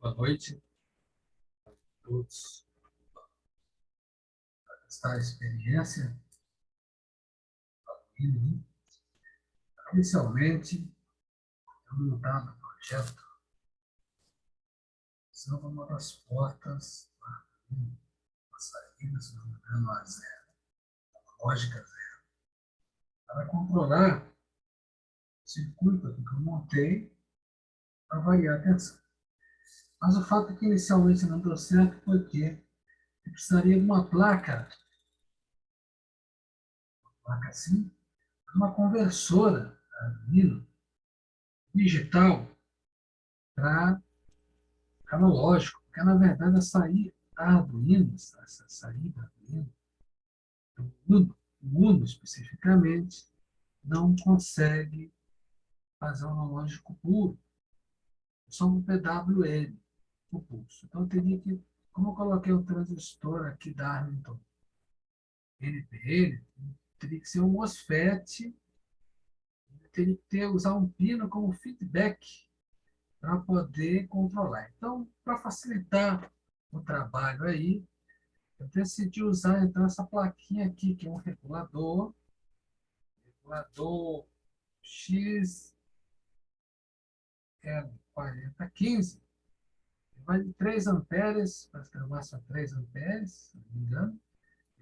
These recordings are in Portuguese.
Boa noite a todos. Esta experiência, inicialmente, eu montava o projeto, são uma das portas uma saída, se não a zero, a lógica zero, para controlar o circuito que eu montei para variar a tensão. Mas o fato é que inicialmente não deu certo foi que eu precisaria de uma placa, uma placa assim, uma conversora Arduino digital para analógico, porque na verdade a saída da Arduino, essa saída Arduino, o Uno, o Uno especificamente, não consegue fazer analógico puro só um PWM, o pulso. Então, eu teria que, como eu coloquei o transistor aqui da Arlington NPN, teria que ser um MOSFET, teria que ter, usar um pino como feedback para poder controlar. Então, para facilitar o trabalho aí, eu decidi usar então essa plaquinha aqui, que é um regulador, regulador X L 40, 15. Vai de 3 amperes, para que a 3 amperes, se não me engano,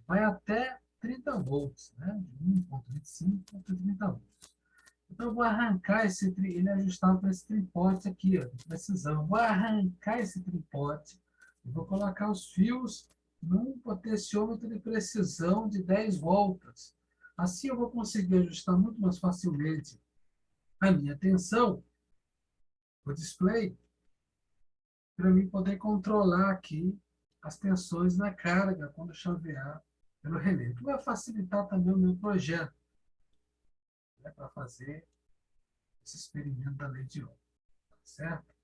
vai até 30 volts, né? de 1.25 a 30 volts. Então, eu vou arrancar esse, ele é ajustado para esse tripote aqui, ó, precisão. Vou arrancar esse tripote e vou colocar os fios num potenciômetro de precisão de 10 voltas. Assim eu vou conseguir ajustar muito mais facilmente a minha tensão o display para mim poder controlar aqui as tensões na carga quando chavear pelo relé. Que vai facilitar também o meu projeto né, para fazer esse experimento da lei de Ohm. Certo?